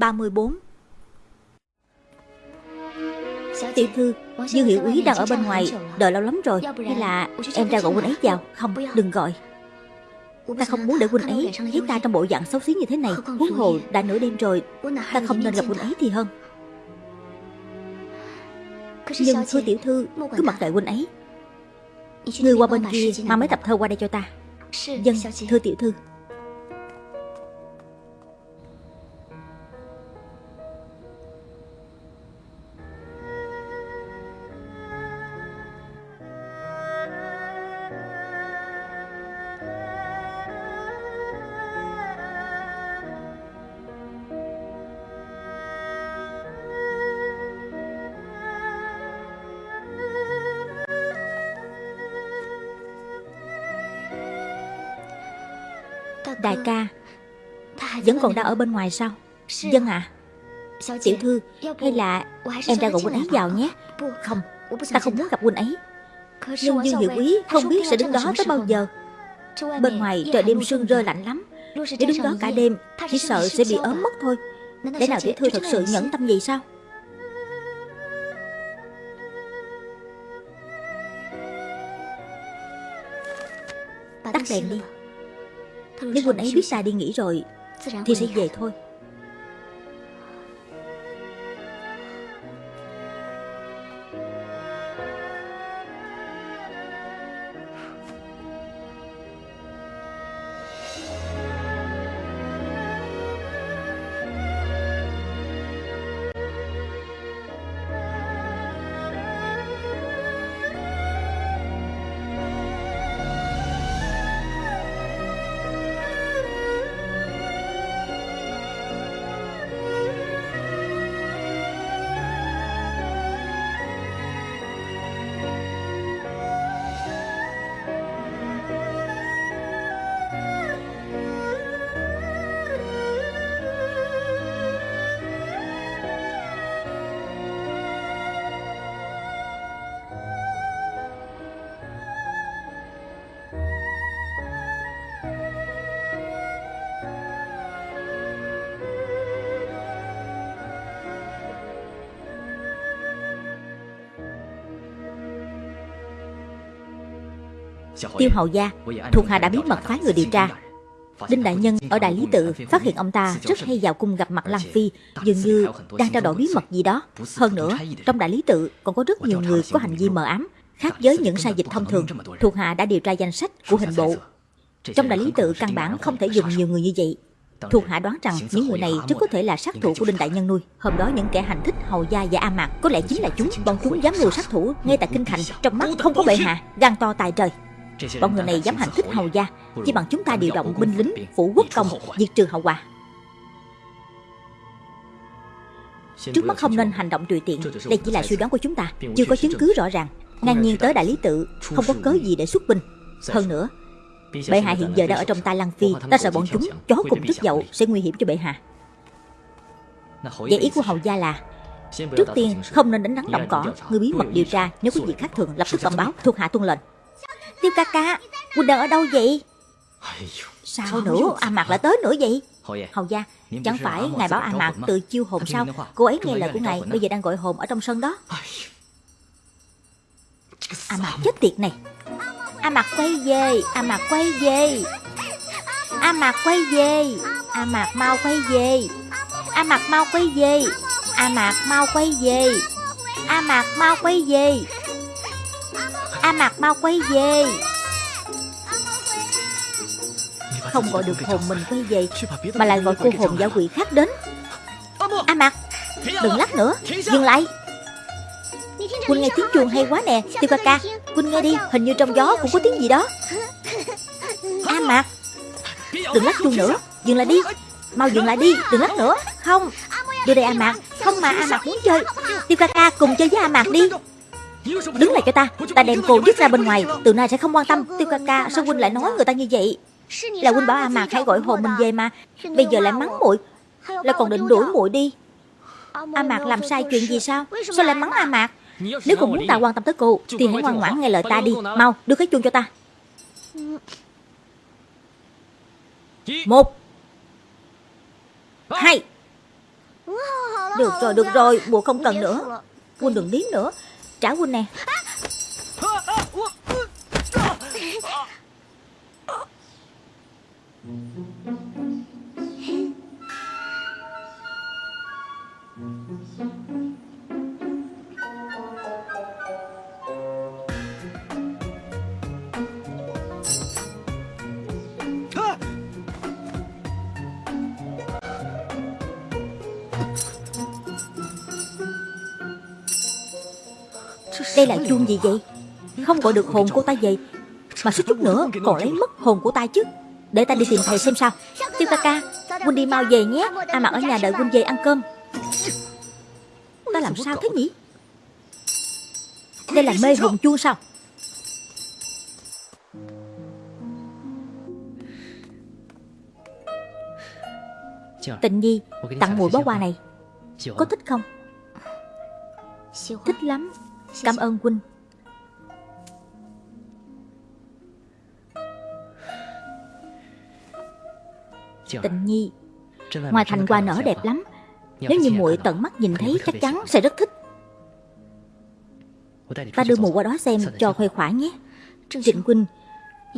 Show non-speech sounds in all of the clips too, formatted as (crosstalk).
34 Tiểu thư, Dương Hiệu Úy đang ở bên ngoài Đợi lâu lắm rồi. Hay là em ra gọi huynh ấy vào. Không, đừng gọi. Ta không muốn để huynh ấy thấy ta trong bộ dạng xấu xí như thế này. Huống hồ đã nửa đêm rồi Ta không nên gặp huynh ấy thì hơn. Nhưng thưa tiểu thư Cứ mặc kệ huynh ấy. Người qua bên kia Mang mấy tập thơ qua đây cho ta. Dân, thưa tiểu thư còn đang ở bên ngoài sao? Dân à Tiểu thư Hay là em ra gọi huynh ấy vào nhé. Không Ta không muốn gặp huynh ấy. Nhưng Dương Hiệu Quý không biết sẽ đứng đó tới bao giờ. Bên ngoài trời đêm sương rơi lạnh lắm. Nếu đứng đó cả đêm Chỉ sợ sẽ bị ốm mất thôi. Để nào tiểu thư thật sự nhẫn tâm gì sao? Tắt đèn đi. nếu huynh ấy biết ta đi nghỉ rồi 自然会。提。Tiêu hầu gia Thuộc hạ đã bí mật phái người điều tra. Đinh Đại Nhân ở Đại Lý Tự phát hiện ông ta rất hay vào cung gặp mặt Lăng Phi Dường như đang trao đổi bí mật gì đó. Hơn nữa, trong Đại Lý Tự còn có rất nhiều người có hành vi mờ ám Khác với những sai dịch thông thường Thuộc hạ đã điều tra danh sách của hình bộ. Trong Đại Lý Tự căn bản không thể dùng nhiều người như vậy. Thuộc hạ đoán rằng những người này rất có thể là sát thủ của Đinh Đại Nhân nuôi Hôm đó những kẻ hành thích Hầu Gia và A Mạc Có lẽ chính là chúng Bọn chúng dám mưu sát thủ ngay tại Kinh Thành Trong mắt không có bệ hạ, gan to tài trời Bọn người này dám hành thích hầu gia, Chỉ bằng chúng ta điều động binh lính Phủ quốc công diệt trừ hậu quả. Trước mắt không nên hành động tùy tiện, Đây chỉ là suy đoán của chúng ta, Chưa có chứng cứ rõ ràng. Ngang nhiên tới đại lý tự, Không có cớ gì để xuất binh. Hơn nữa, Bệ hạ hiện giờ đang ở trong tay Lăng Phi, Ta sợ bọn chúng chó cùng tức dậu Sẽ nguy hiểm cho bệ hạ. Vậy ý của hầu gia là, Trước tiên không nên đánh rắn động cỏ, Người bí mật điều tra, Nếu có gì khác thường, lập tức bẩm báo, Thuộc hạ tuân lệnh. Tiêu ca ca Huynh đang ở đâu vậy? Sao nữa? A Mạc lại tới nữa vậy? Hầu gia Chẳng phải ngài bảo A Mạc tự chiêu hồn sao? Cô ấy nghe lời của ngài Bây giờ đang gọi hồn ở trong sân đó. A Mạc chết tiệt này. A Mạc quay về. A Mạc quay về. A Mạc quay về. A Mạc mau quay về. A Mạc mau quay về. A Mạc mau quay về. A Mạc mau quay về A Mạc mau quay về. Không gọi được hồn mình quay về, Mà lại gọi cô hồn giả quỷ khác đến. A Mạc, Đừng lắc nữa, Dừng lại. Quỳnh nghe tiếng chuông hay quá nè Tiêu ca ca, Quỳnh nghe đi, Hình như trong gió cũng có tiếng gì đó. A Mạc, Đừng lắc chuông nữa, Dừng lại đi. Mau dừng lại đi, Đừng lắc nữa. Không, Đưa đây A Mạc, Không mà A Mạc muốn chơi. Tiêu ca ca cùng chơi với A Mạc đi. Đứng lại cho ta Ta đem cô dứt ra bên ngoài Từ nay sẽ không quan tâm. Tiêu ca ca sao huynh lại nói người ta như vậy? Là huynh bảo A Mạc hãy gọi hồn mình về mà Bây giờ lại mắng muội. Là còn định đuổi muội đi. A Mạc làm sai chuyện gì sao? Sao lại mắng A Mạc? Nếu cô muốn ta quan tâm tới cô Thì hãy ngoan ngoãn nghe lời ta đi. Mau đưa cái chuông cho ta. Một. Hai. Được rồi, được rồi, mùa không cần nữa. Quân đừng liếm nữa. Trả Huynh nè (laughs) (laughs) Đây là chuông gì vậy? Không gọi được hồn cô ta vậy. Mà suýt chút nữa còn lấy mất hồn của ta chứ. Để ta đi tìm thầy xem sao. Tiêu ca ca, Huynh đi mau về nhé. A mặc ở nhà đợi Huynh về ăn cơm. Ta làm sao thế nhỉ? Đây là mê hồn chuông sao? Tình Nhi, Tặng mùi bó hoa này. Có thích không? Thích lắm. Cảm ơn huynh Tịnh Nhi Ngoài thành hoa nở đẹp lắm. Nếu như muội tận mắt nhìn thấy chắc chắn sẽ rất thích. Ta đưa mùa qua đó xem cho khoe khỏa nhé. Trịnh Huynh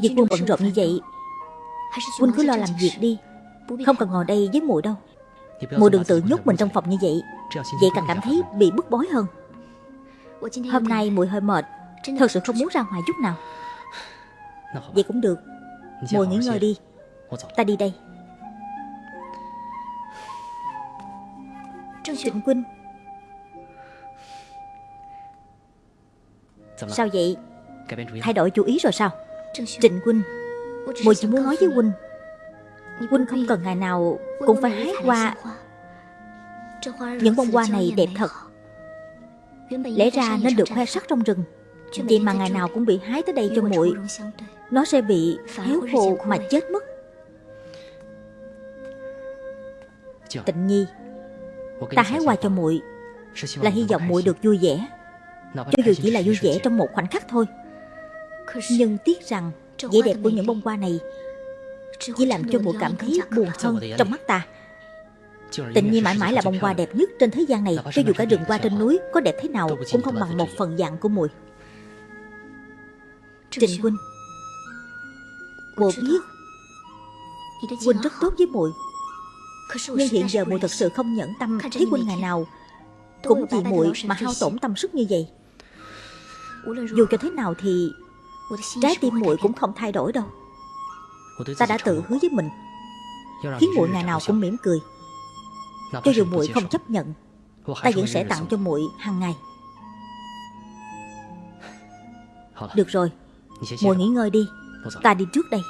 Việc buôn bận rộn như vậy Huynh cứ lo làm việc đi. Không cần ngồi đây với muội đâu. Muội đừng tự nhốt mình trong phòng như vậy. Vậy càng cảm thấy bị bức bối hơn Hôm nay muội hơi mệt. Thật sự không muốn ra ngoài chút nào. Vậy cũng được. Muội nghỉ ngơi đi. Ta đi đây. Trịnh Quynh. Sao vậy? Thay đổi chủ ý rồi sao? Trịnh Quynh. Muội chỉ muốn nói với Huynh Huynh không cần ngày nào Cũng phải hái hoa. Những bông hoa này đẹp thật Lẽ ra nên được khoe sắc trong rừng. Vậy mà ngày nào cũng bị hái tới đây cho muội. Nó sẽ bị héo khô mà chết mất. Tịnh Nhi Ta hái hoa cho muội. Là hy vọng muội được vui vẻ. Cho dù chỉ là vui vẻ trong một khoảnh khắc thôi. Nhưng tiếc rằng vẻ đẹp của những bông hoa này Chỉ làm cho muội cảm thấy buồn hơn trong mắt ta Tịnh Nhi mãi mãi là bông hoa đẹp nhất trên thế gian này. Cho dù cả rừng hoa trên núi có đẹp thế nào Cũng không bằng một phần dạng của muội Trình Huynh Muội biết Huynh rất tốt với muội Nhưng hiện giờ muội thật sự không nhẫn tâm. Thấy Huynh ngày nào Cũng vì muội mà hao tổn tâm sức như vậy. Dù cho thế nào thì Trái tim muội cũng không thay đổi đâu. Ta đã tự hứa với mình. Khiến muội ngày nào cũng mỉm cười cho dù muội không chấp nhận Ta vẫn sẽ tặng cho muội hàng ngày. Được rồi. Muội nghỉ ngơi đi. Ta đi trước đây.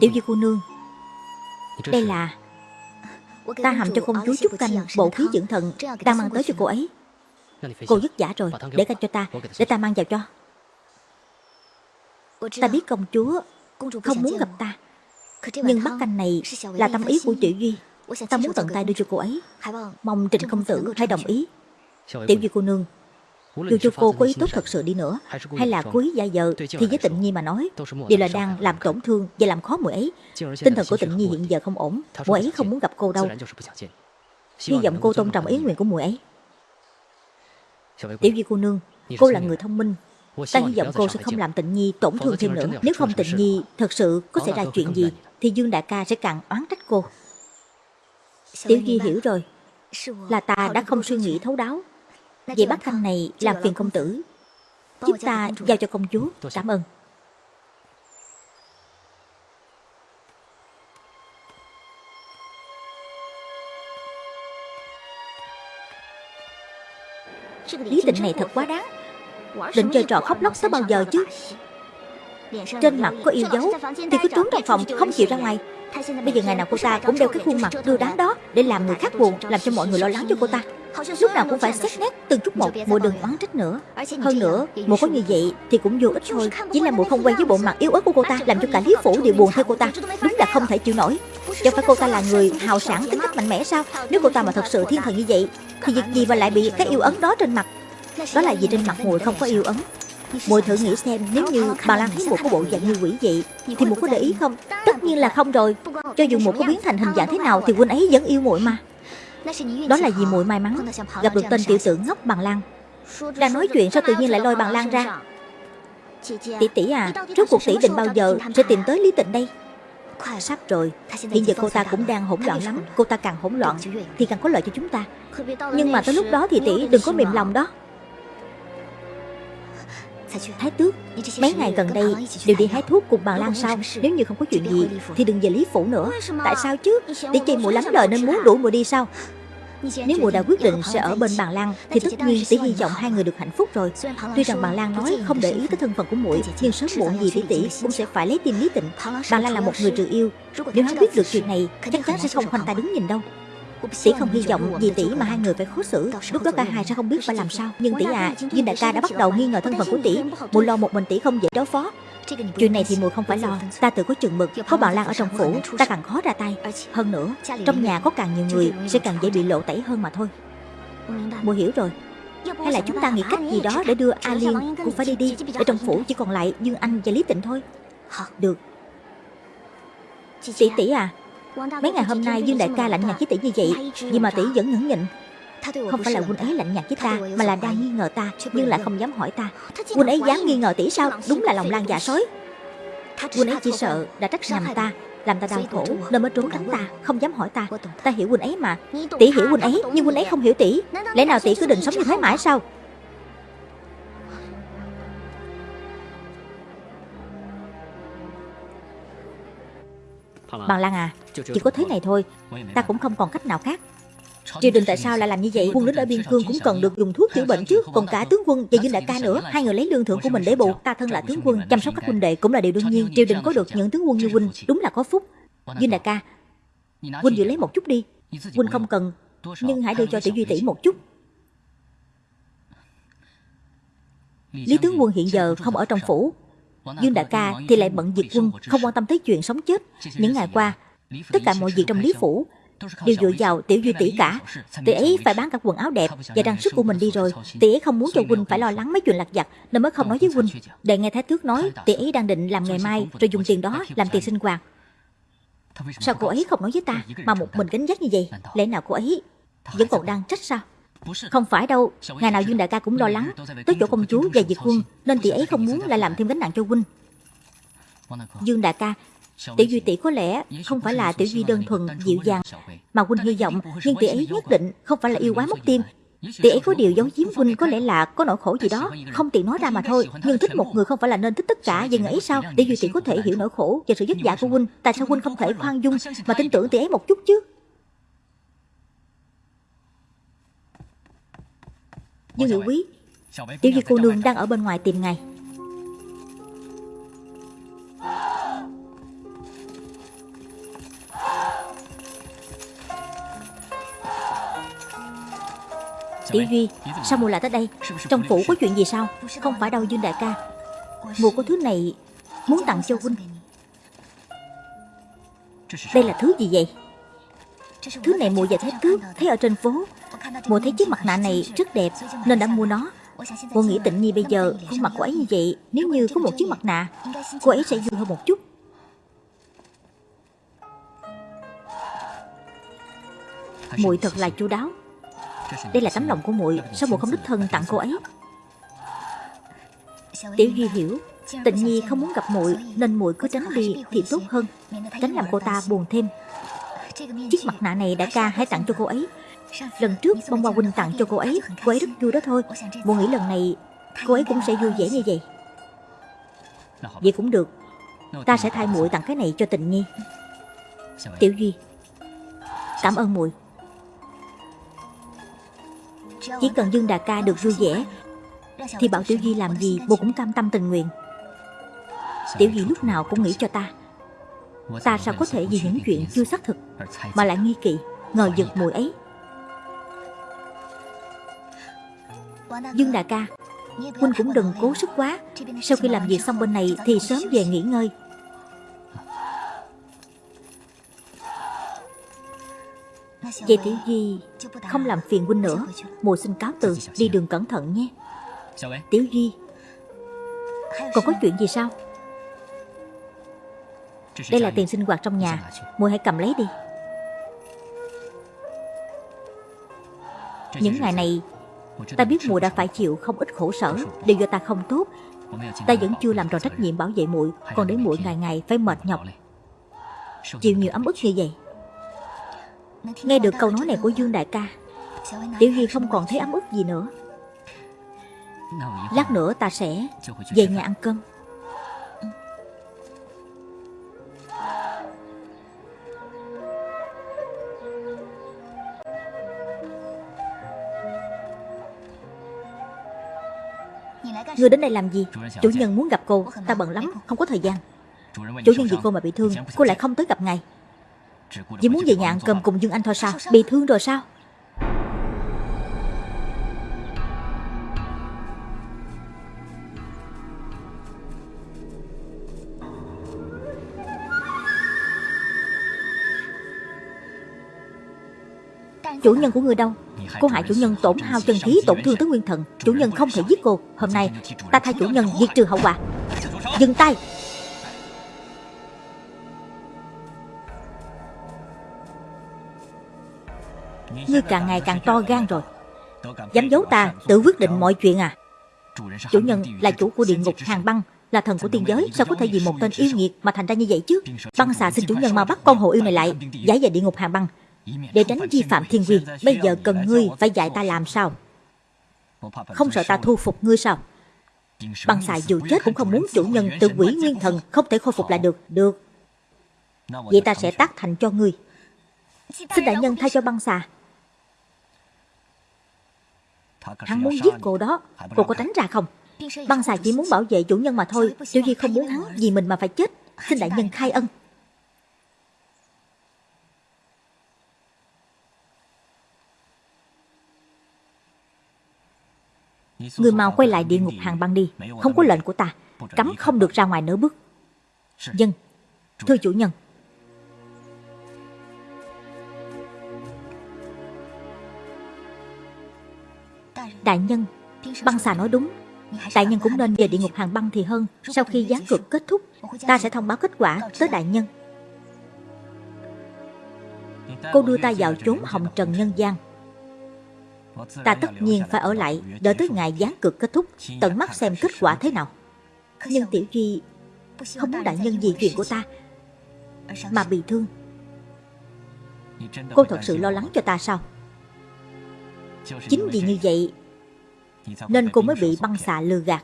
Tiểu Di cô nương Đây là Ta hầm cho công chúa chút canh Bộ khí dưỡng thần. Đang mang tới cho cô ấy Cô dứt giả rồi. Để canh cho ta. Để ta mang vào cho. Ta biết công chúa Không muốn gặp ta. Nhưng bắt canh này là tâm ý của Tiểu Duy. Ta muốn tận tay đưa cho cô ấy. Mong Trịnh công tử hãy đồng ý. Tiểu Duy cô nương Dù cho cô có ý tốt thật sự đi nữa. Hay là cố ý giả vờ Thì với tịnh nhi mà nói Đều là đang làm tổn thương và làm khó muội ấy. Tinh thần của tịnh nhi hiện giờ không ổn. Muội ấy không muốn gặp cô đâu. Hy vọng cô tôn trọng ý nguyện của muội ấy Tiểu Duy cô nương Cô là người thông minh. Ta hy vọng cô sẽ không làm tịnh nhi tổn thương thêm nữa. Nếu không tịnh nhi thật sự có xảy ra chuyện gì Thì Dương Đại ca sẽ càng oán trách cô. Tiểu Duy hiểu rồi. Là ta đã không suy nghĩ thấu đáo. Vậy bác thanh này làm phiền công tử. Giúp ta giao cho công chúa. Cảm ơn Lý tịnh này thật quá đáng. Định chơi trò khóc lóc tới bao giờ chứ. Trên mặt có yêu dấu Thì cứ trốn trong phòng không chịu ra ngoài. Bây giờ ngày nào cô ta cũng đeo cái khuôn mặt đưa đám đó Để làm người khác buồn Làm cho mọi người lo lắng cho cô ta. Lúc nào cũng phải xét nét từng chút một Mùa đừng oán trách nữa. Hơn nữa Mùa có như vậy thì cũng vô ích thôi Chỉ là mùa không quen với bộ mặt yếu ớt của cô ta Làm cho cả Lý Phủ đều buồn theo cô ta. Đúng là không thể chịu nổi Chẳng phải cô ta là người hào sản tính cách mạnh mẽ sao? Nếu cô ta mà thật sự thiên thần như vậy, Thì việc gì mà lại bị cái yêu ấn đó trên mặt? Đó là vì trên mặt muội không có yêu ấn? Muội thử nghĩ xem, nếu như bà Lan thấy một có bộ dạng như quỷ vậy, Thì một có để ý không? Tất nhiên là không rồi. Cho dù một có biến thành hình dạng thế nào, Thì huynh ấy vẫn yêu muội mà. Đó là vì muội may mắn, Gặp được tên tiểu tử ngốc bằng Lan. Đang nói chuyện sao tự nhiên lại lôi bằng Lan ra? Tỷ tỷ à trước cuộc tỷ định bao giờ sẽ tìm tới Lý Tịnh đây? Hiện giờ cô ta cũng đang hỗn loạn lắm Cô ta càng hỗn loạn Thì càng có lợi cho chúng ta. Nhưng mà tới lúc đó thì tỷ đừng có mềm lòng đó. Thái tước Mấy ngày gần đây đều đi hái thuốc cùng bà Lan sao? Nếu như không có chuyện gì Thì đừng về Lý Phủ nữa. Tại sao chứ? Tỷ chị muội lắm lời nên muốn đuổi muội đi sao nếu mùa đã quyết định sẽ ở bên bàn Lan Thì tất nhiên tỷ hy vọng hai người được hạnh phúc rồi. Tuy rằng bàn Lan nói không để ý tới thân phận của muội Nhưng sớm muộn gì tỷ tỷ cũng sẽ phải lấy tim lý tịnh Bàn Lan là một người trừ yêu. Nếu hắn biết được chuyện này Chắc chắn sẽ không khoanh tay đứng nhìn đâu. Tỷ không hy vọng vì tỷ mà hai người phải khó xử. Lúc đó cả hai sẽ không biết phải làm sao. Nhưng tỷ à, Dương đại ca đã bắt đầu nghi ngờ thân phận của tỷ. Muội lo một mình tỷ không dễ đối phó Chuyện này thì muội không phải lo. Ta tự có chừng mực. Có bọn Lan ở trong phủ. Ta càng khó ra tay. Hơn nữa, Trong nhà có càng nhiều người, Sẽ càng dễ bị lộ tẩy hơn mà thôi. Muội hiểu rồi. Hay là chúng ta nghĩ cách gì đó để đưa A Liên cũng phải đi đi. Để trong phủ chỉ còn lại Dương Anh và Lý Tịnh thôi. Được. Tỷ tỷ à Mấy ngày hôm nay Dương Đại ca lạnh nhạt với tỷ như vậy, Nhưng mà tỷ vẫn nhẫn nhịn không phải là huynh ấy lạnh nhạt với ta Mà là đang nghi ngờ ta. Nhưng lại không dám hỏi ta. Huynh ấy dám nghi ngờ tỷ sao? Đúng là lòng lan dạ sói Huynh ấy chỉ sợ đã trách nhầm ta làm ta đau khổ nên mới trốn tránh ta. Không dám hỏi ta. Ta hiểu huynh ấy mà. Tỷ hiểu huynh ấy nhưng huynh ấy không hiểu tỷ. Lẽ nào tỷ cứ định sống như thế mãi sao? Bằng Lan à Chỉ có thế này thôi. Ta cũng không còn cách nào khác Triều đình tại sao lại làm như vậy? Quân lính ở biên cương cũng cần được dùng thuốc chữa bệnh chứ. Còn cả tướng quân, và Dương Đại ca nữa. Hai người lấy lương thưởng của mình để bù. Ta thân là tướng quân, Chăm sóc các huynh đệ cũng là điều đương nhiên. Triều đình có được những tướng quân như huynh, Đúng là có phúc. Dương Đại ca, Huynh giữ lấy một chút đi. Huynh không cần, Nhưng hãy đưa cho tiểu duy tỷ một chút. Lý tướng quân hiện giờ không ở trong phủ. Dương đại ca thì lại bận việc quân, Không quan tâm tới chuyện sống chết. Những ngày qua, Tất cả mọi việc trong Lý Phủ Đều dựa vào tiểu duy tỷ cả. Tỷ ấy phải bán cả quần áo đẹp Và trang sức của mình đi rồi. Tỷ ấy không muốn cho huynh phải lo lắng mấy chuyện lặt vặt, Nên mới không nói với huynh Để nghe Thái Tước nói Tỷ ấy đang định làm ngày mai Rồi dùng tiền đó làm tiền sinh hoạt. Sao cô ấy không nói với ta Mà một mình gánh vác như vậy? Lẽ nào cô ấy vẫn còn đang trách sao? Không phải đâu, Ngày nào Dương Đại ca cũng lo lắng. Tới chỗ công chúa và Diệt Quân, Nên tỷ ấy không muốn lại làm thêm gánh nặng cho huynh Dương Đại ca Tiểu Duy tỷ có lẽ không phải là Tiểu Duy đơn thuần dịu dàng Mà huynh hy vọng Nhưng tỷ ấy nhất định không phải là yêu quá mất tim. Tỷ ấy có điều giấu giếm huynh có lẽ là có nỗi khổ gì đó Không tiện nói ra mà thôi. Nhưng thích một người không phải là nên thích tất cả Dừng ấy sao? Tiểu Duy tỷ có thể hiểu nỗi khổ và sự vất vả của huynh Tại sao huynh không thể khoan dung Mà tin tưởng tỷ ấy một chút chứ? Dương Hiệu Quý Tiểu Duy cô nương đang ở bên ngoài tìm ngài Tiểu Duy Sao mùa lại tới đây? Trong phủ có chuyện gì sao? Không phải đâu Dương Đại ca. Mùa có thứ này Muốn tặng cho huynh. Đây là thứ gì vậy? Thứ này mùa và thái tước Thấy ở trên phố. Mùa thấy chiếc mặt nạ này rất đẹp Nên đã mua nó. Cô nghĩ tịnh nhi bây giờ khuôn mặt cô ấy như vậy Nếu như có một chiếc mặt nạ Cô ấy sẽ vui hơn một chút. Muội thật là chu đáo đây là tấm lòng của muội, Sao muội không đích thân tặng cô ấy? Tiểu Duy hiểu, Tịnh Nhi không muốn gặp muội, Nên muội cứ tránh đi thì tốt hơn. Tránh làm cô ta buồn thêm. Chiếc mặt nạ này đã ca hãy tặng cho cô ấy. Lần trước bông hoa huynh tặng cho cô ấy Cô ấy rất vui đó thôi. Muội nghĩ lần này, cô ấy cũng sẽ vui vẻ như vậy. Vậy cũng được. Ta sẽ thay muội tặng cái này cho tình nhi. Tiểu Duy, Cảm ơn muội. Chỉ cần Dương Đà Ca được vui vẻ, Thì bảo Tiểu Duy làm gì Bồ cũng cam tâm tình nguyện. Tiểu Duy lúc nào cũng nghĩ cho ta. Ta sao có thể vì những chuyện chưa xác thực Mà lại nghi kỵ, Ngờ giật mùi ấy? Dương đà ca, Huynh cũng đừng cố sức quá. Sau khi làm việc xong bên này Thì sớm về nghỉ ngơi. Vậy Tiểu Duy Không làm phiền huynh nữa. Mùa xin cáo từ Đi đường cẩn thận nhé. Tiểu Duy Còn có chuyện gì sao? Đây là tiền sinh hoạt trong nhà. Muội hãy cầm lấy đi. Những ngày này Ta biết muội đã phải chịu không ít khổ sở. Đều do ta không tốt. Ta vẫn chưa làm tròn trách nhiệm bảo vệ muội Còn để muội ngày ngày phải mệt nhọc. Chịu nhiều ấm ức như vậy Nghe được câu nói này của Dương Đại ca, Tiểu Hy không còn thấy ấm ức gì nữa. Lát nữa ta sẽ về nhà ăn cơm. Ngươi đến đây làm gì? Chủ nhân muốn gặp cô, Ta bận lắm, Không có thời gian. Chủ nhân vì cô mà bị thương, Cô lại không tới gặp ngài. Chỉ muốn về nhà ăn cơm cùng Dương Anh thôi sao? Bị thương rồi sao? Chủ nhân của người đâu? Cô hại chủ nhân tổn hao chân khí tổn thương tới nguyên thần. Chủ nhân không thể giết cô. Hôm nay ta thay chủ nhân diệt trừ hậu quả. Dừng tay như càng ngày càng to gan rồi. Dám giấu ta, Tự quyết định mọi chuyện à? Chủ nhân là chủ của địa ngục hàng băng, Là thần của tiên giới, Sao có thể vì một tên yêu nghiệt Mà thành ra như vậy chứ? Băng xà xin chủ nhân mau bắt con hồ yêu này lại, Giải về địa ngục hàng băng. Để tránh vi phạm thiên quy, Bây giờ cần ngươi phải dạy ta làm sao? Không sợ ta thu phục ngươi sao? Băng xà dù chết cũng không muốn chủ nhân tự quỷ nguyên thần Không thể khôi phục lại được. Được. Vậy ta sẽ tác thành cho ngươi. Xin đại nhân thay cho băng xà. Hắn muốn giết cô đó. Cô có tránh ra không? Băng xà chỉ muốn bảo vệ chủ nhân mà thôi. Tiểu Di không muốn hắn vì mình mà phải chết. Xin đại nhân khai ân. Người mau quay lại địa ngục hàng băng đi. Không có lệnh của ta. Cấm không được ra ngoài nửa bước. Dân Thưa chủ nhân Đại nhân, Băng xà nói đúng. Đại nhân cũng nên về địa ngục hàng băng thì hơn. Sau khi gián cực kết thúc, Ta sẽ thông báo kết quả tới đại nhân. Cô đưa ta vào chốn hồng trần nhân gian. Ta tất nhiên phải ở lại, Đợi tới ngày gián cực kết thúc, Tận mắt xem kết quả thế nào. Nhưng Tiểu Duy Không muốn đại nhân vì chuyện của ta, Mà bị thương. Cô thật sự lo lắng cho ta sao? Chính vì như vậy nên cô mới bị băng xạ lừa gạt.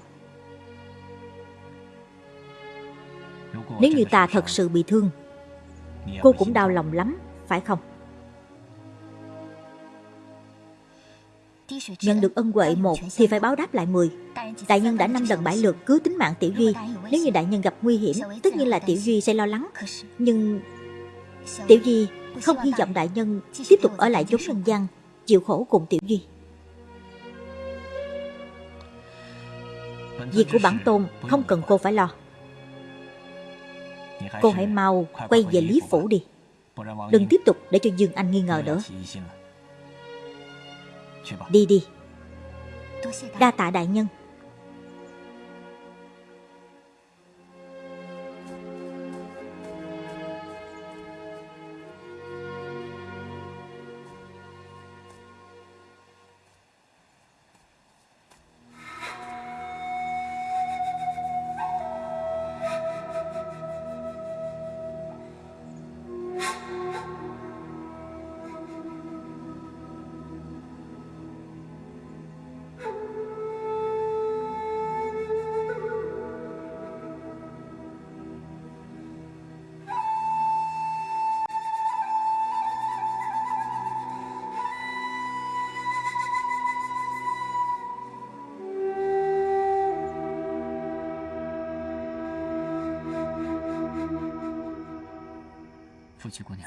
Nếu như ta thật sự bị thương Cô cũng đau lòng lắm Phải không? Nhận được ân huệ một thì phải báo đáp lại mười. Đại nhân đã năm lần bãi lượt cứu tính mạng Tiểu Duy. Nếu như đại nhân gặp nguy hiểm Tất nhiên là Tiểu Duy sẽ lo lắng. Nhưng Tiểu Duy không hy vọng đại nhân Tiếp tục ở lại chốn nhân gian Chịu khổ cùng Tiểu Duy Việc của bản tôn, không cần cô phải lo. Cô hãy mau quay về Lý Phủ đi. Đừng tiếp tục để cho Dương Anh nghi ngờ nữa. Đi đi. Đa tạ đại nhân.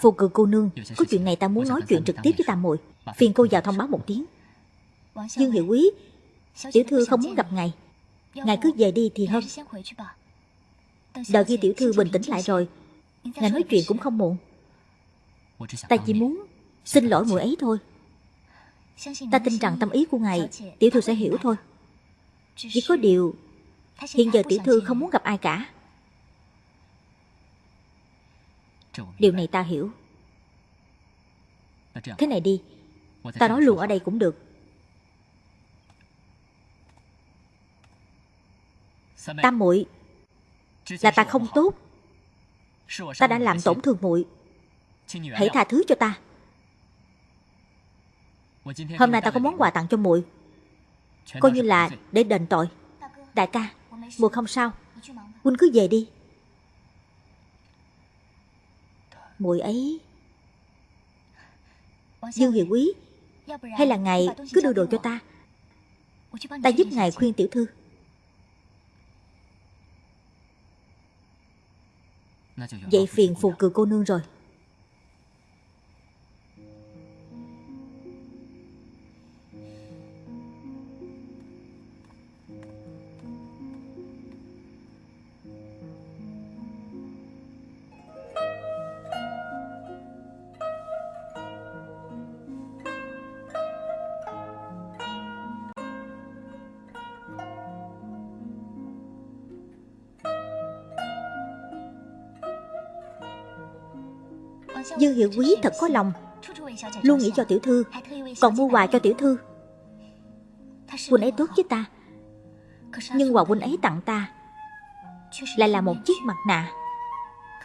Phù cự cô nương. Có chuyện này ta muốn nói chuyện trực tiếp với tam muội Phiền cô vào thông báo một tiếng. Dương Hiệu Quý Tiểu thư không muốn gặp ngài. Ngài cứ về đi thì hơn. Đợi khi tiểu thư bình tĩnh lại rồi. Ngài nói chuyện cũng không muộn. Ta chỉ muốn Xin lỗi muội ấy thôi. Ta tin rằng tâm ý của ngài Tiểu thư sẽ hiểu thôi. Chỉ có điều Hiện giờ tiểu thư không muốn gặp ai cả Điều này ta hiểu. Thế này đi. Ta nói luôn ở đây cũng được. Tam muội Là ta không tốt. Ta đã làm tổn thương muội. Hãy tha thứ cho ta. Hôm nay ta có món quà tặng cho muội. Coi như là để đền tội. Đại ca Muội không sao. Huynh cứ về đi Muội ấy. Dương Hiệu Quý Hay là ngài cứ đưa đồ cho ta? Ta giúp ngài khuyên tiểu thư. Vậy phiền phù cừ cô nương rồi Dương Hiệu Quý thật có lòng. Luôn nghĩ cho tiểu thư, Còn mua quà cho tiểu thư. Huynh ấy tốt với ta, Nhưng quà huynh ấy tặng ta Lại là một chiếc mặt nạ.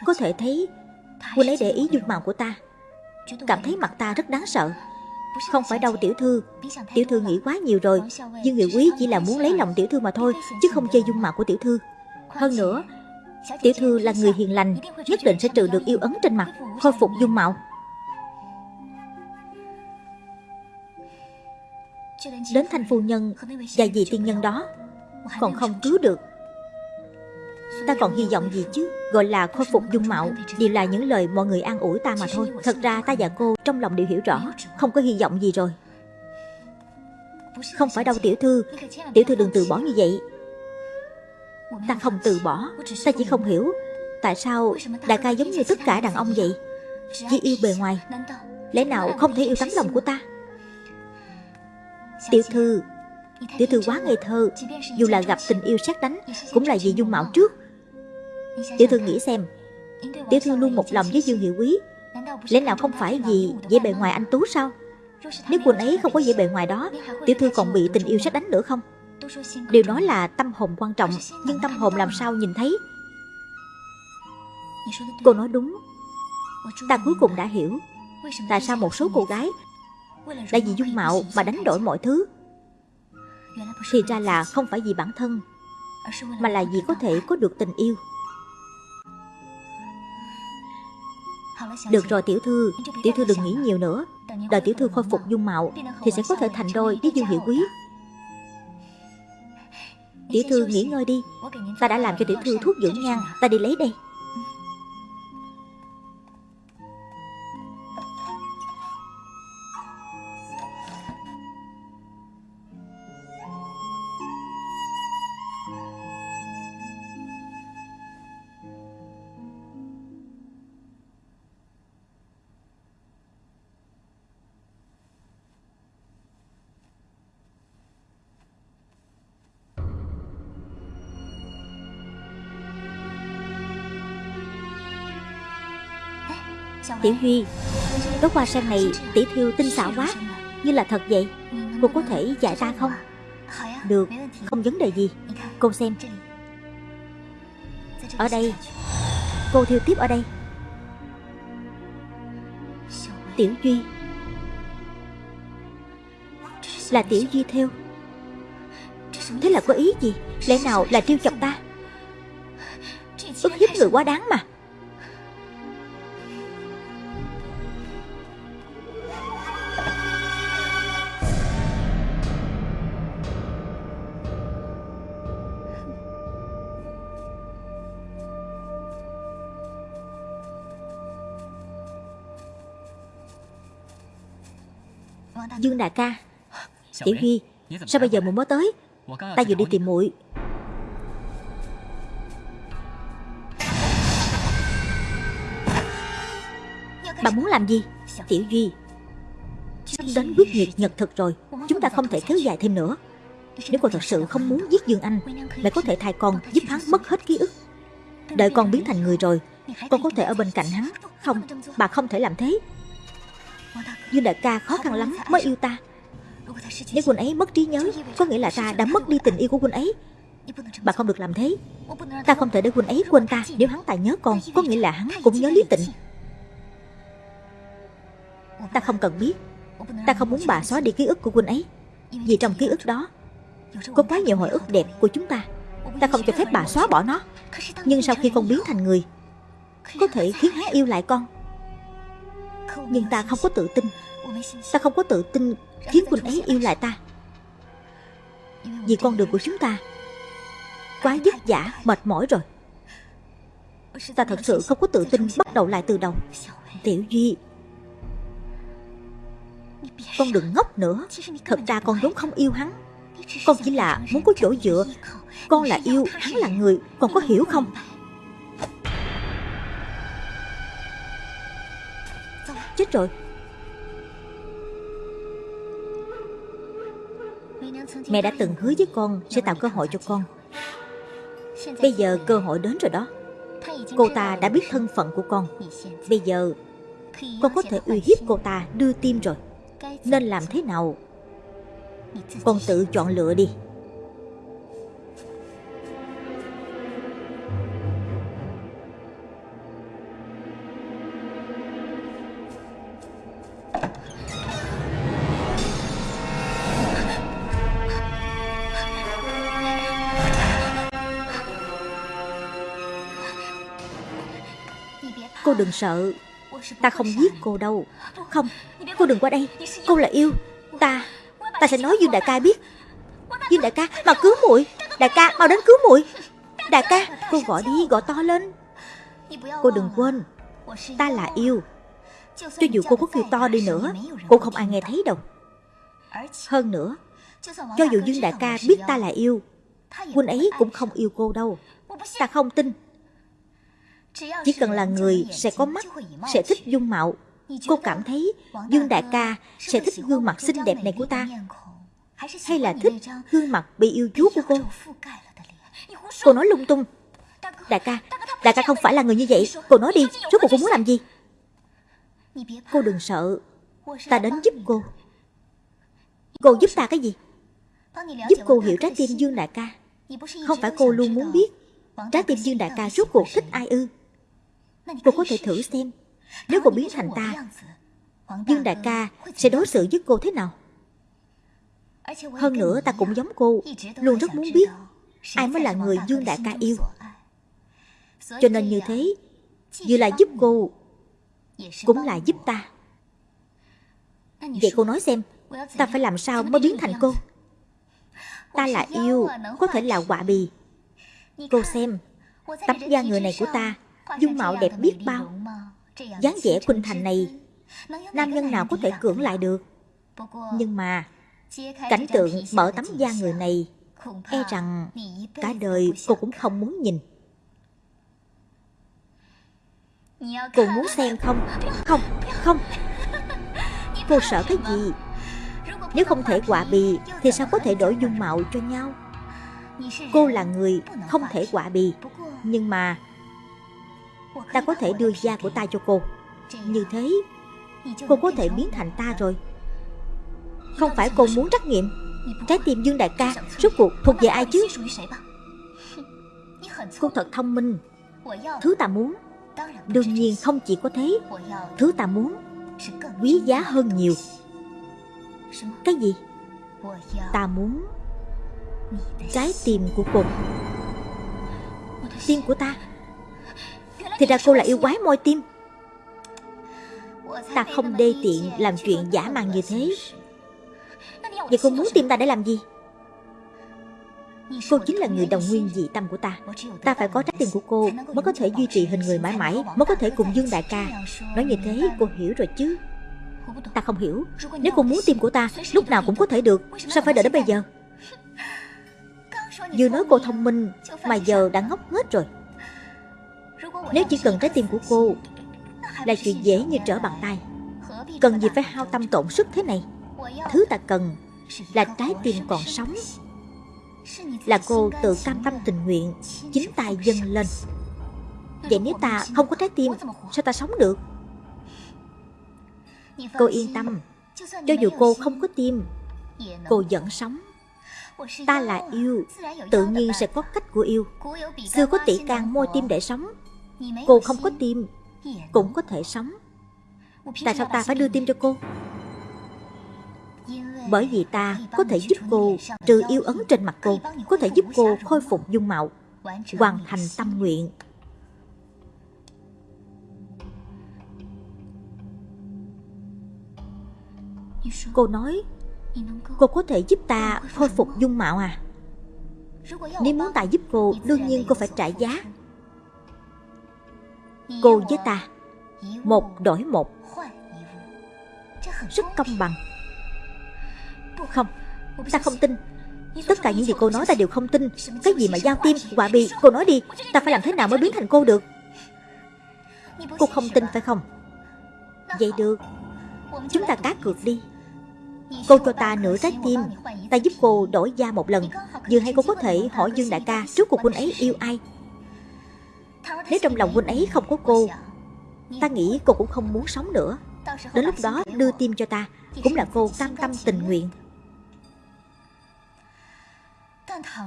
Có thể thấy Huynh ấy để ý dung mạo của ta. Cảm thấy mặt ta rất đáng sợ. Không phải đâu tiểu thư Tiểu thư nghĩ quá nhiều rồi. Dương Hiệu Quý chỉ là muốn lấy lòng tiểu thư mà thôi, Chứ không chơi dung mạo của tiểu thư. Hơn nữa Tiểu thư là người hiền lành, Nhất định sẽ trừ được yêu ấn trên mặt, Khôi phục dung mạo. Đến thanh phu nhân Và dì tiên nhân đó, Còn không cứu được. Ta còn hy vọng gì chứ? Gọi là khôi phục dung mạo Đều là những lời mọi người an ủi ta mà thôi. Thật ra ta và cô trong lòng đều hiểu rõ, Không có hy vọng gì rồi. Không phải đâu, tiểu thư. Tiểu thư đừng từ bỏ như vậy. Ta không từ bỏ. Ta chỉ không hiểu Tại sao đại ca giống như tất cả đàn ông vậy. Chỉ yêu bề ngoài. Lẽ nào không thể yêu tấm lòng của ta? Tiểu thư Tiểu thư quá ngây thơ. Dù là gặp tình yêu sát đánh, Cũng là vì dung mạo trước. Tiểu thư nghĩ xem. Tiểu thư luôn một lòng với Dương Hiệu Quý. Lẽ nào không phải vì vẻ bề ngoài anh Tú sao? Nếu quần ấy không có vẻ bề ngoài đó, Tiểu thư còn bị tình yêu sát đánh nữa không? Điều nói là tâm hồn quan trọng, Nhưng tâm hồn làm sao nhìn thấy? Cô nói đúng. Ta cuối cùng đã hiểu. Tại sao một số cô gái Đã vì dung mạo mà đánh đổi mọi thứ? Thì ra là không phải vì bản thân, Mà là vì có thể có được tình yêu. Được rồi, tiểu thư. Tiểu thư đừng nghĩ nhiều nữa. Đợi tiểu thư khôi phục dung mạo Thì sẽ có thể thành đôi với Dương Hiệu Quý. Tiểu thư nghỉ ngơi đi. Ta đã làm cho tiểu thư thuốc dưỡng nhan. Ta đi lấy đây. Tiểu Huy. Đóa hoa sen này tỉ thiêu tinh xảo quá. Như là thật vậy. Cô có thể dạy ta không? Được, Không vấn đề gì. Cô xem. Ở đây. Cô thiêu tiếp ở đây. Tiểu Duy. Là Tiểu Duy theo. Thế là có ý gì? Lẽ nào là trêu chọc ta? Ước hiếp người quá đáng mà. Dương đại ca. Tiểu Huy Sao bây giờ muội mới tới? Ta vừa đi tìm muội. Bà muốn làm gì? Tiểu Duy Sắp đến quyết nhiệt nhật thực rồi. Chúng ta không thể kéo dài thêm nữa. Nếu con thật sự không muốn giết Dương Anh Mẹ có thể thay con giúp hắn mất hết ký ức. Đợi con biến thành người rồi Con có thể ở bên cạnh hắn. Không, bà không thể làm thế Dương đại ca khó khăn lắm mới yêu ta. Nếu quân ấy mất trí nhớ, Có nghĩa là ta đã mất đi tình yêu của quân ấy. Bà không được làm thế. Ta không thể để quân ấy quên ta. Nếu hắn ta nhớ con, Có nghĩa là hắn cũng nhớ Lý Tịnh Ta không cần biết. Ta không muốn bà xóa đi ký ức của quân ấy. Vì trong ký ức đó, Có quá nhiều hồi ức đẹp của chúng ta. Ta không cho phép bà xóa bỏ nó. Nhưng sau khi con biến thành người, Có thể khiến hắn yêu lại con. Nhưng ta không có tự tin. Ta không có tự tin khiến quân ấy yêu lại ta. Vì con đường của chúng ta Quá vất vả, mệt mỏi rồi. Ta thật sự không có tự tin bắt đầu lại từ đầu. Tiểu Duy Con đừng ngốc nữa. Thật ra con vốn không yêu hắn. Con chỉ là muốn có chỗ dựa. Con là yêu, hắn là người. Con có hiểu không? Chết rồi. Mẹ đã từng hứa với con Sẽ tạo cơ hội cho con. Bây giờ cơ hội đến rồi đó. Cô ta đã biết thân phận của con. Bây giờ Con có thể uy hiếp cô ta đưa tim rồi. Nên làm thế nào? Con tự chọn lựa đi. Đừng sợ. Ta không giết cô đâu. Không, cô đừng qua đây. Cô là yêu Ta, ta sẽ nói Dương Đại ca biết. Dương Đại ca, mà cứu muội. Đại ca, mau đến cứu muội. Đại ca, cô gọi đi, gọi to lên. Cô đừng quên Ta là yêu. Cho dù cô có kêu to đi nữa cô không ai nghe thấy đâu. Hơn nữa Cho dù Dương Đại ca biết ta là yêu Huynh ấy cũng không yêu cô đâu. Ta không tin chỉ cần là người sẽ có mắt, sẽ thích dung mạo. Cô cảm thấy Dương Đại ca sẽ thích gương mặt xinh đẹp này của ta. Hay là thích gương mặt bị yêu chuốt của cô? Cô nói lung tung. Đại ca, đại ca không phải là người như vậy. Cô nói đi, rốt cuộc cô muốn làm gì? Cô đừng sợ. Ta đến giúp cô. Cô giúp ta cái gì? Giúp cô hiểu trái tim Dương Đại ca. Không phải cô luôn muốn biết trái tim Dương Đại ca rốt cuộc thích ai ư? Cô có thể thử xem. Nếu cô biến thành ta Dương đại ca sẽ đối xử với cô thế nào? Hơn nữa ta cũng giống cô Luôn rất muốn biết Ai mới là người Dương đại ca yêu. Cho nên như thế Vừa là giúp cô Cũng là giúp ta. Vậy cô nói xem Ta phải làm sao mới biến thành cô? Ta là yêu Có thể là quả bì. Cô xem Tấm da người này của ta dung mạo đẹp biết bao. dáng vẻ khuynh thành này nam nhân nào có thể cưỡng lại được. Nhưng mà cảnh tượng mở tấm da người này e rằng cả đời cô cũng không muốn nhìn. Cô muốn xem không? (laughs) (laughs) Không không. Cô sợ cái gì? Nếu không thể quả bì thì sao có thể đổi dung mạo cho nhau? Cô là người không thể quả bì. Nhưng mà Ta có thể đưa da của ta cho cô. Như thế, Cô có thể biến thành ta rồi. Không phải cô muốn trắc nghiệm. Trái tim Dương Đại ca, Rốt cuộc thuộc về ai chứ? Cô thật thông minh. Thứ ta muốn, Đương nhiên không chỉ có thế. Thứ ta muốn, Quý giá hơn nhiều. Cái gì? Ta muốn Trái tim của cô. Tim của ta thì ra cô là yêu quái môi tim. Ta không đê tiện làm chuyện giả màng như thế. Vậy cô muốn tìm ta để làm gì? Cô chính là người đồng nguyên dị tâm của ta. Ta phải có trách tiền của cô Mới có thể duy trì hình người mãi mãi, Mới có thể cùng Dương Đại ca. Nói như thế cô hiểu rồi chứ? Ta không hiểu. Nếu cô muốn tim của ta, Lúc nào cũng có thể được. Sao phải đợi đến bây giờ? Vừa nói cô thông minh Mà giờ đã ngốc hết rồi nếu chỉ cần trái tim của cô Là chuyện dễ như trở bàn tay, Cần gì phải hao tâm tổn sức thế này? Thứ ta cần là trái tim còn sống. Là cô tự cam tâm tình nguyện, Chính tay dâng lên. Vậy nếu ta không có trái tim, Sao ta sống được? Cô yên tâm. Cho dù cô không có tim, Cô vẫn sống. Ta là yêu, Tự nhiên sẽ có cách của yêu. Xưa có tỷ can môi tim để sống. Cô không có tim Cũng có thể sống. Tại sao ta phải đưa tim cho cô? Bởi vì ta có thể giúp cô Trừ yêu ấn trên mặt cô Có thể giúp cô khôi phục dung mạo Hoàn thành tâm nguyện. Cô nói Cô. Có thể giúp ta khôi phục dung mạo à? Nếu muốn ta giúp cô Đương nhiên cô phải trả giá Cô với ta Một đổi một. Rất công bằng. Không Ta không tin. Tất cả những gì cô nói ta đều không tin. Cái gì mà giao tim, quả bị Cô nói đi. Ta phải làm thế nào mới biến thành cô được? Cô không tin phải không? Vậy được. Chúng ta cá cược đi. Cô cho ta nửa trái tim. Ta giúp cô đổi da một lần. Vừa hay cô có thể hỏi Dương Đại ca Trước cuộc huynh ấy yêu ai? Nếu trong lòng huynh ấy không có cô, Ta nghĩ cô cũng không muốn sống nữa. Đến lúc đó đưa tim cho ta, Cũng là cô cam tâm tình nguyện.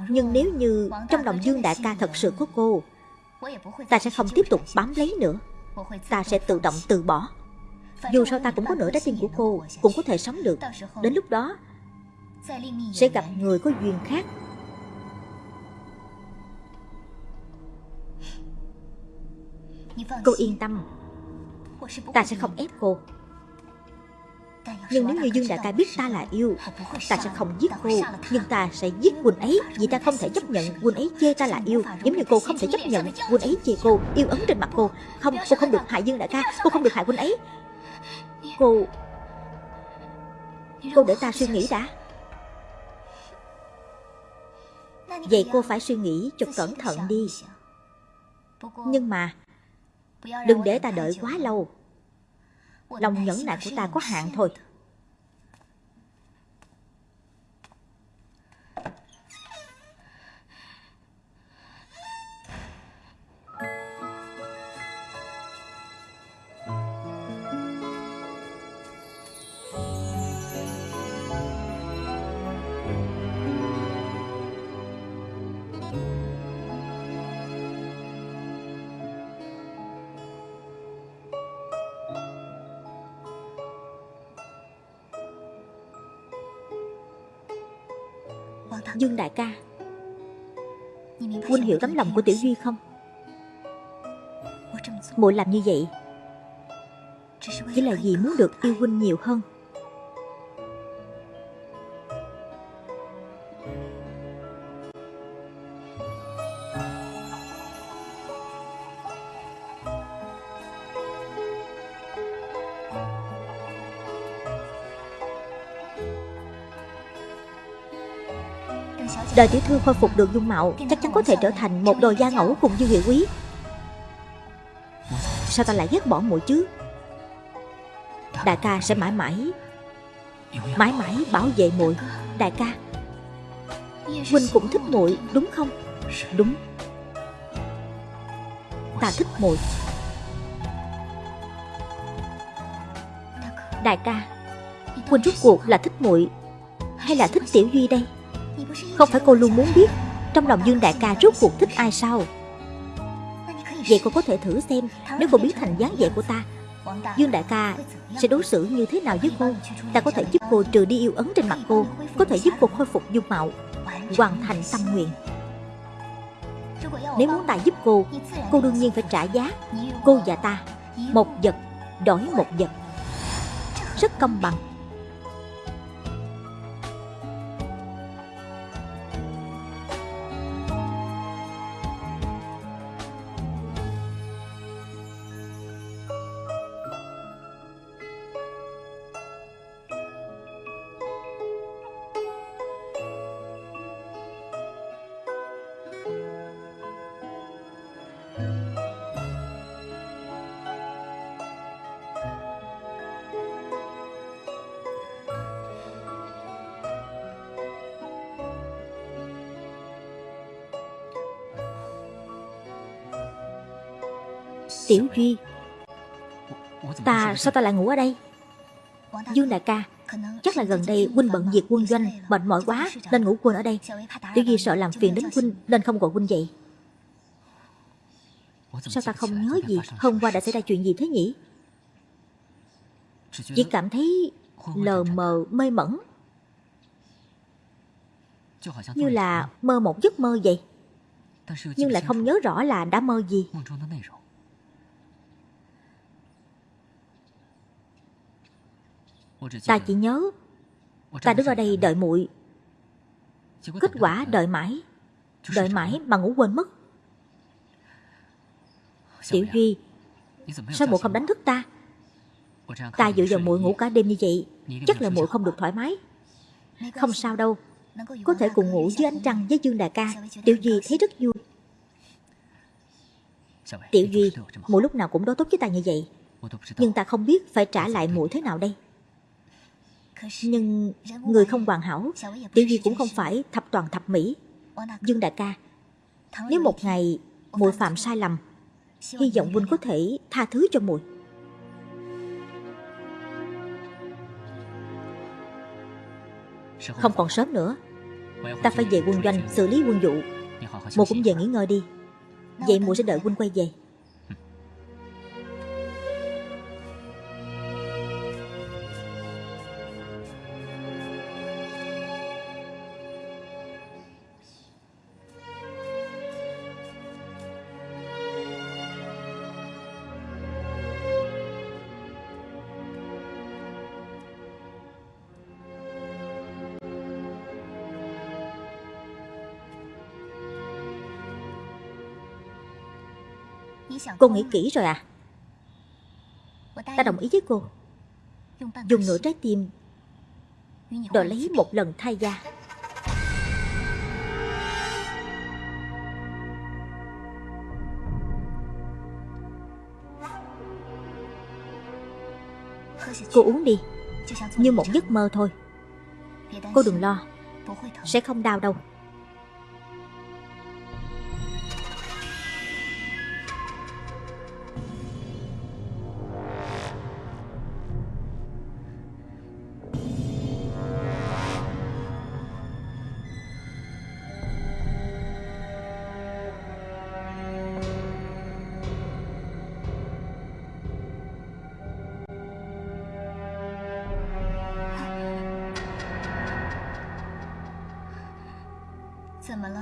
Nhưng nếu như trong lòng Dương Đại ca thật sự có cô, Ta sẽ không tiếp tục bám lấy nữa. Ta sẽ tự động từ bỏ. Dù sao ta cũng có nửa trái tim của cô, Cũng có thể sống được. Đến lúc đó, Sẽ gặp người có duyên khác. Cô yên tâm. Ta sẽ không ép cô. Nhưng nếu như Dương Đại ca biết ta là yêu Ta sẽ không giết cô. Nhưng ta sẽ giết Quỳnh ấy Vì ta không thể chấp nhận Quỳnh ấy chê ta là yêu. Giống như cô không thể chấp nhận Quỳnh ấy chê cô Yêu ấn trên mặt cô. Không, cô không được hại Dương Đại ca Cô không được hại Quỳnh ấy. Cô Cô để ta suy nghĩ đã. Vậy cô phải suy nghĩ cho cẩn thận đi. Nhưng mà Đừng để ta đợi quá lâu. Lòng nhẫn nại của ta có hạn thôi Dương đại ca. Huynh hiểu tấm lòng của Tiểu Duy không? Muội làm như vậy Chỉ là vì muốn được yêu Huynh nhiều hơn Đời tiểu thư khôi phục được dung mạo, Chắc chắn có thể trở thành một đồ gia ngẫu cùng Dương Hiệu Quý. Sao ta lại ghét bỏ muội chứ? Đại ca sẽ mãi mãi Mãi mãi bảo vệ muội. Đại ca, Huynh cũng thích muội, đúng không? Đúng. Ta thích muội. Đại ca, Huynh rút cuộc là thích muội Hay là thích Tiểu Duy đây? Không phải cô luôn muốn biết Trong lòng Dương Đại ca rốt cuộc thích ai sao? Vậy cô có thể thử xem, Nếu cô biến thành dáng vẻ của ta, Dương Đại ca sẽ đối xử như thế nào với cô? Ta có thể giúp cô trừ đi yêu ấn trên mặt cô, Có thể giúp cô khôi phục dung mạo, Hoàn thành tâm nguyện. Nếu muốn ta giúp cô Cô đương nhiên phải trả giá Cô và ta. Một vật đổi một vật. Rất công bằng. Tiểu Duy. Ta sao ta lại ngủ ở đây? Dương đại ca, Chắc là gần đây huynh bận việc quân doanh, Mệt mỏi quá, nên ngủ quên ở đây. Tiểu Duy sợ làm phiền đến huynh, Nên không gọi huynh dậy. Sao ta không nhớ gì Hôm qua đã xảy ra chuyện gì thế nhỉ? Chỉ cảm thấy lờ mờ, mê mẩn. Như là mơ một giấc mơ vậy, Nhưng lại không nhớ rõ là đã mơ gì. Ta chỉ nhớ Ta đứng ở đây đợi muội. Kết quả đợi mãi Đợi mãi mà ngủ quên mất. Tiểu Duy Sao muội không đánh thức ta? Ta dựa vào muội ngủ cả đêm như vậy Chắc là muội không được thoải mái. Không sao? đâu Có thể cùng ngủ dưới ánh trăng với Dương Đại ca. Tiểu Duy thấy rất vui. Tiểu Duy Muội lúc nào cũng đối tốt với ta như vậy. Nhưng ta không biết phải trả lại muội thế nào đây Nhưng người không hoàn hảo Tiểu Duy cũng không phải thập toàn thập mỹ. Dương Đại ca Nếu một ngày muội phạm sai lầm Hy vọng huynh có thể tha thứ cho muội Không còn sớm nữa. Ta phải về quân doanh xử lý quân vụ. Mùa cũng về nghỉ ngơi đi. Vậy mùa sẽ đợi huynh quay về Cô nghĩ kỹ rồi à? Ta đồng ý với cô. Dùng nửa trái tim đòi lấy một lần thay da. Cô uống đi, Như một giấc mơ thôi. Cô đừng lo, Sẽ không đau đâu.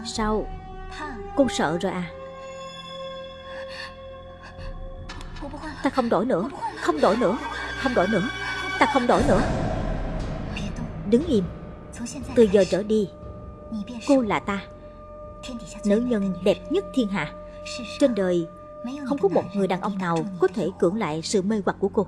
Sao? Cô sợ rồi à? Ta không đổi nữa. Không đổi nữa. Không đổi nữa. Ta không đổi nữa. Đứng im. Từ giờ trở đi. Cô là ta. Nữ nhân đẹp nhất thiên hạ. Trên đời Không có một người đàn ông nào Có thể cưỡng lại sự mê hoặc của cô